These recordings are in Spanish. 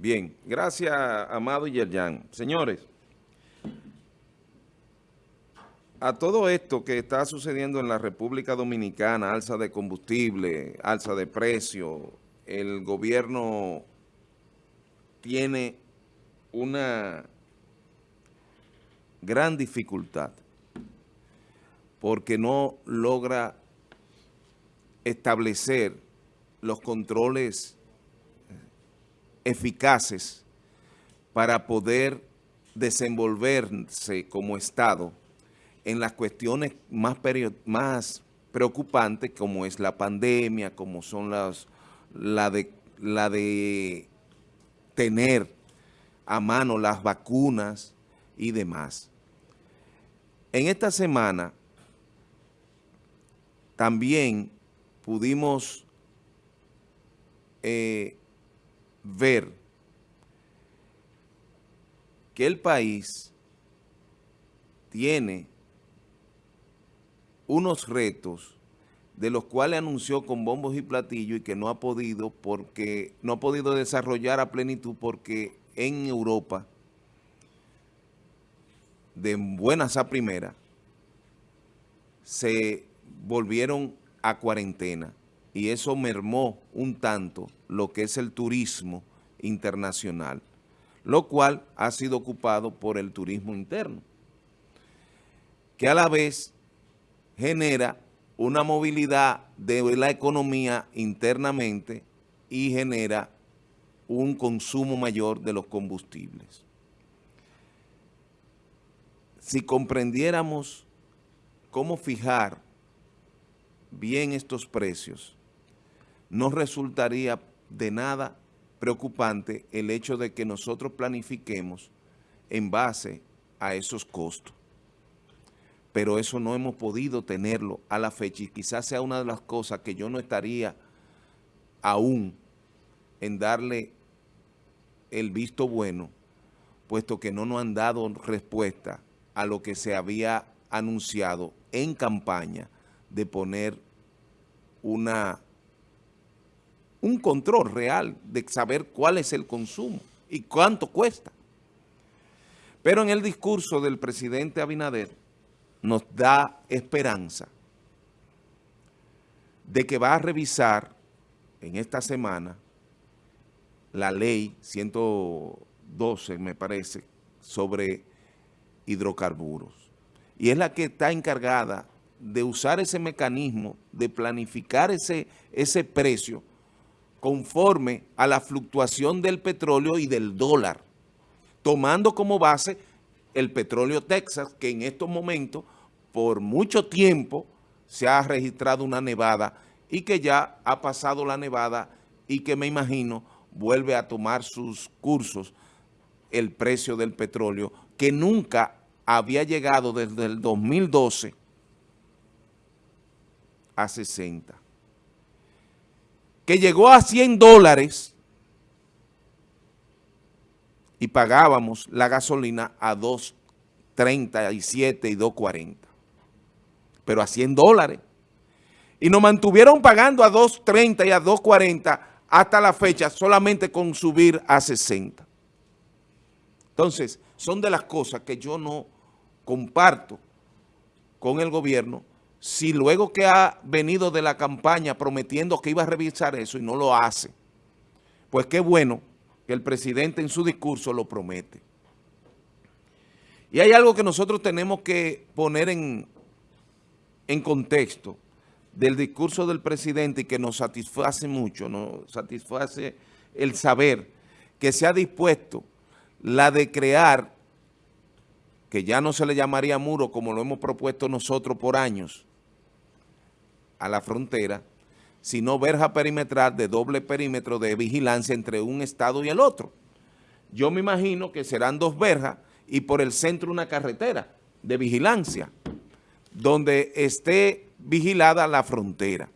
Bien, gracias, Amado y Yerjan. Señores, a todo esto que está sucediendo en la República Dominicana, alza de combustible, alza de precio, el gobierno tiene una gran dificultad porque no logra establecer los controles eficaces para poder desenvolverse como Estado en las cuestiones más, más preocupantes como es la pandemia, como son las, la, de, la de tener a mano las vacunas y demás. En esta semana también pudimos eh, ver que el país tiene unos retos de los cuales anunció con bombos y platillos y que no ha podido porque no ha podido desarrollar a plenitud porque en Europa de buenas a primeras se volvieron a cuarentena y eso mermó un tanto lo que es el turismo internacional, lo cual ha sido ocupado por el turismo interno, que a la vez genera una movilidad de la economía internamente y genera un consumo mayor de los combustibles. Si comprendiéramos cómo fijar bien estos precios, no resultaría de nada preocupante el hecho de que nosotros planifiquemos en base a esos costos. Pero eso no hemos podido tenerlo a la fecha y quizás sea una de las cosas que yo no estaría aún en darle el visto bueno, puesto que no nos han dado respuesta a lo que se había anunciado en campaña de poner una un control real de saber cuál es el consumo y cuánto cuesta. Pero en el discurso del presidente Abinader nos da esperanza de que va a revisar en esta semana la ley 112, me parece, sobre hidrocarburos. Y es la que está encargada de usar ese mecanismo, de planificar ese, ese precio conforme a la fluctuación del petróleo y del dólar, tomando como base el petróleo Texas, que en estos momentos, por mucho tiempo, se ha registrado una nevada y que ya ha pasado la nevada y que me imagino vuelve a tomar sus cursos el precio del petróleo, que nunca había llegado desde el 2012 a 60 que llegó a 100 dólares y pagábamos la gasolina a 2.37 y 2.40. Pero a 100 dólares. Y nos mantuvieron pagando a 2.30 y a 2.40 hasta la fecha solamente con subir a 60. Entonces, son de las cosas que yo no comparto con el gobierno si luego que ha venido de la campaña prometiendo que iba a revisar eso y no lo hace, pues qué bueno que el presidente en su discurso lo promete. Y hay algo que nosotros tenemos que poner en, en contexto del discurso del presidente y que nos satisface mucho, nos satisface el saber que se ha dispuesto la de crear, que ya no se le llamaría muro como lo hemos propuesto nosotros por años, a la frontera, sino verja perimetral de doble perímetro de vigilancia entre un estado y el otro. Yo me imagino que serán dos verjas y por el centro una carretera de vigilancia, donde esté vigilada la frontera.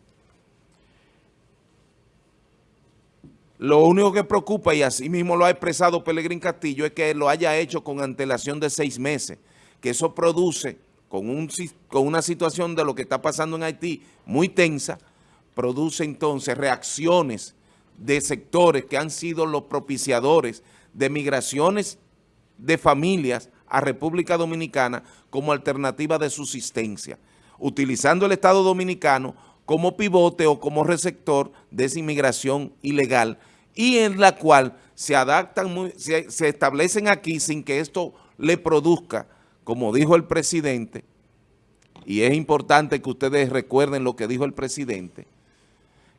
Lo único que preocupa, y así mismo lo ha expresado Pelegrín Castillo, es que lo haya hecho con antelación de seis meses, que eso produce con, un, con una situación de lo que está pasando en Haití muy tensa, produce entonces reacciones de sectores que han sido los propiciadores de migraciones de familias a República Dominicana como alternativa de subsistencia, utilizando el Estado Dominicano como pivote o como receptor de esa inmigración ilegal y en la cual se adaptan, se, se establecen aquí sin que esto le produzca, como dijo el presidente, y es importante que ustedes recuerden lo que dijo el presidente,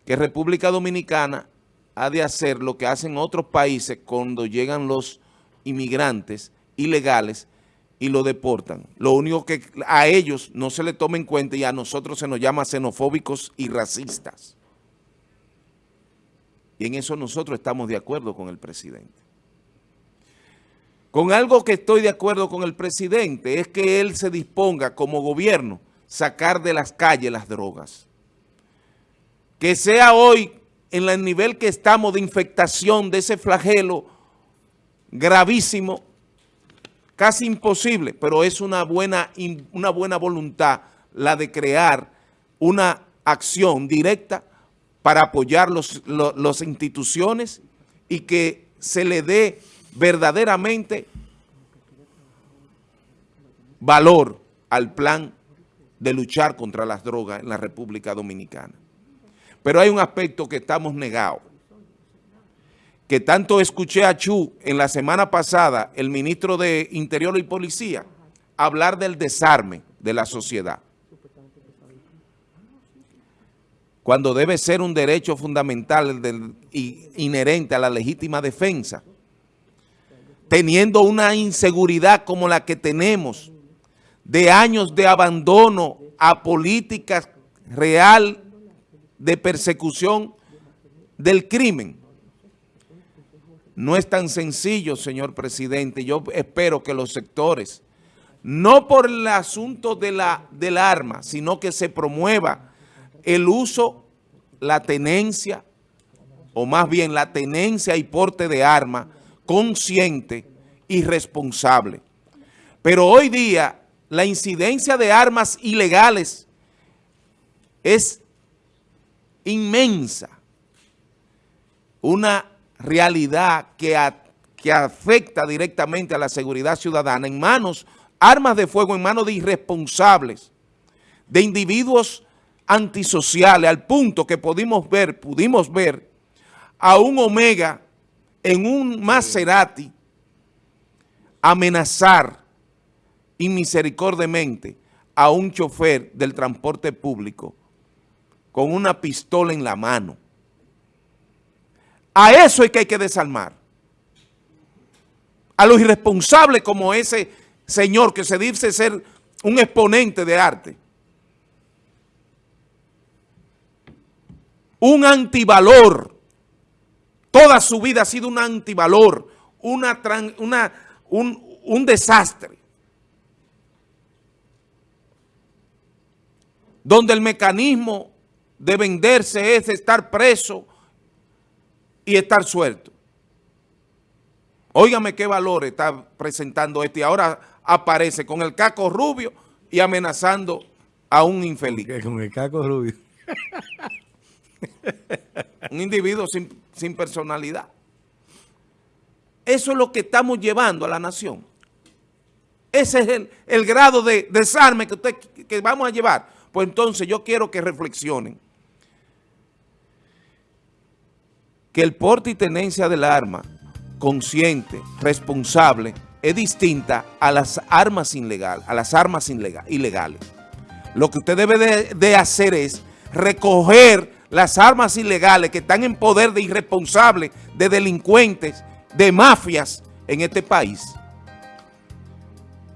que República Dominicana ha de hacer lo que hacen otros países cuando llegan los inmigrantes ilegales y lo deportan. Lo único que a ellos no se le toma en cuenta y a nosotros se nos llama xenofóbicos y racistas. Y en eso nosotros estamos de acuerdo con el presidente. Con algo que estoy de acuerdo con el presidente es que él se disponga como gobierno sacar de las calles las drogas. Que sea hoy en el nivel que estamos de infectación de ese flagelo gravísimo, casi imposible, pero es una buena, una buena voluntad la de crear una acción directa para apoyar las instituciones y que se le dé verdaderamente valor al plan de luchar contra las drogas en la República Dominicana. Pero hay un aspecto que estamos negados, que tanto escuché a Chu en la semana pasada, el ministro de Interior y Policía, hablar del desarme de la sociedad. Cuando debe ser un derecho fundamental y inherente a la legítima defensa, teniendo una inseguridad como la que tenemos, de años de abandono a políticas real de persecución del crimen. No es tan sencillo, señor presidente. Yo espero que los sectores, no por el asunto de la, del arma, sino que se promueva el uso, la tenencia, o más bien la tenencia y porte de arma consciente y responsable. Pero hoy día la incidencia de armas ilegales es inmensa. Una realidad que, que afecta directamente a la seguridad ciudadana en manos, armas de fuego en manos de irresponsables, de individuos antisociales, al punto que pudimos ver, pudimos ver a un Omega en un Maserati amenazar inmisericordiamente a un chofer del transporte público con una pistola en la mano. A eso es que hay que desarmar. A los irresponsables como ese señor que se dice ser un exponente de arte. Un antivalor. Toda su vida ha sido un antivalor, una, una, un, un desastre. donde el mecanismo de venderse es estar preso y estar suelto. Óigame qué valor está presentando este y ahora aparece con el caco rubio y amenazando a un infeliz. Con el caco rubio. un individuo sin, personalidad. Eso es lo que estamos llevando a la nación. Ese es el, grado de desarme que, usted, que vamos a llevar. Pues entonces yo quiero que reflexionen que el porte y tenencia del arma consciente, responsable, es distinta a las armas ilegales, a las armas ilegales. Lo que usted debe de, de hacer es recoger las armas ilegales que están en poder de irresponsables, de delincuentes, de mafias en este país,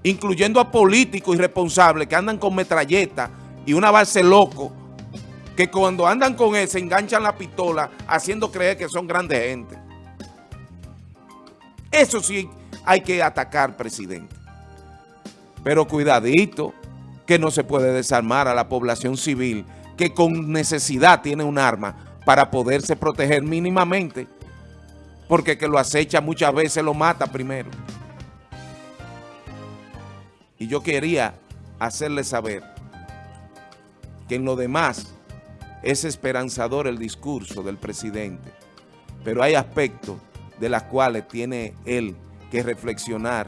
incluyendo a políticos irresponsables que andan con metralletas, y una base loco que cuando andan con él se enganchan la pistola haciendo creer que son grandes gente. Eso sí hay que atacar, presidente. Pero cuidadito que no se puede desarmar a la población civil que con necesidad tiene un arma para poderse proteger mínimamente porque que lo acecha muchas veces lo mata primero. Y yo quería hacerle saber que en lo demás es esperanzador el discurso del presidente, pero hay aspectos de las cuales tiene él que reflexionar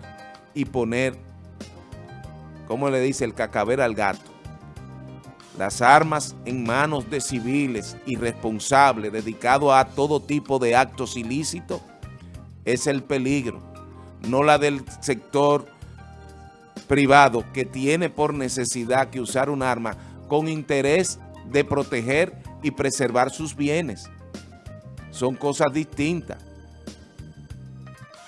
y poner, como le dice, el cacaber al gato. Las armas en manos de civiles irresponsables dedicados a todo tipo de actos ilícitos es el peligro, no la del sector privado que tiene por necesidad que usar un arma con interés de proteger y preservar sus bienes. Son cosas distintas.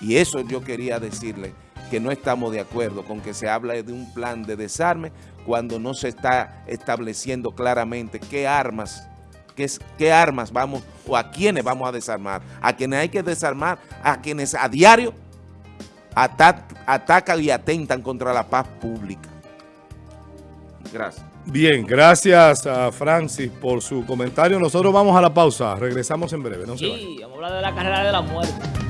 Y eso yo quería decirle que no estamos de acuerdo con que se habla de un plan de desarme cuando no se está estableciendo claramente qué armas, qué, qué armas vamos o a quiénes vamos a desarmar. A quienes hay que desarmar, a quienes a diario atacan y atentan contra la paz pública. Gracias. Bien, gracias a Francis por su comentario. Nosotros vamos a la pausa. Regresamos en breve. sí, vamos a hablar de la carrera de la muerte.